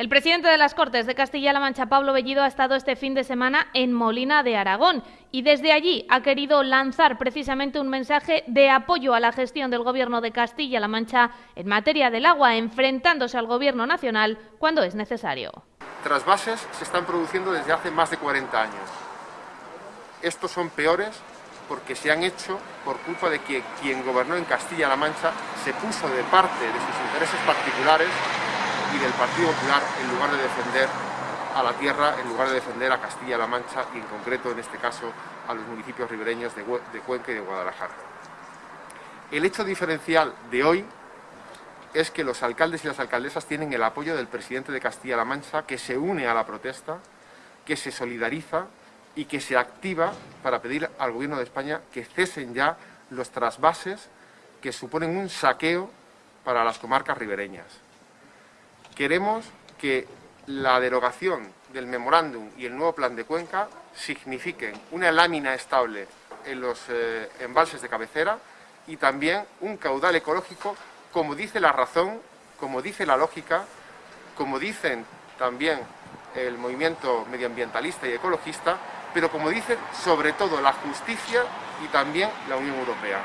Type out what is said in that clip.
El presidente de las Cortes de Castilla-La Mancha, Pablo Bellido, ha estado este fin de semana en Molina de Aragón y desde allí ha querido lanzar precisamente un mensaje de apoyo a la gestión del Gobierno de Castilla-La Mancha en materia del agua, enfrentándose al Gobierno nacional cuando es necesario. Trasvases se están produciendo desde hace más de 40 años. Estos son peores porque se han hecho por culpa de que quien gobernó en Castilla-La Mancha se puso de parte de sus intereses particulares y del Partido Popular en lugar de defender a la tierra, en lugar de defender a Castilla-La Mancha y en concreto en este caso a los municipios ribereños de, Cuenca y de Guadalajara. El hecho diferencial de hoy es que los alcaldes y las alcaldesas tienen el apoyo del presidente de Castilla-La Mancha que se une a la protesta, que se solidariza y que se activa para pedir al Gobierno de España que cesen ya los trasvases que suponen un saqueo para las comarcas ribereñas. Queremos que la derogación del memorándum y el nuevo plan de Cuenca signifiquen una lámina estable en los eh, embalses de cabecera y también un caudal ecológico, como dice la razón, como dice la lógica, como dicen también el movimiento medioambientalista y ecologista, pero como dice sobre todo la justicia y también la Unión Europea.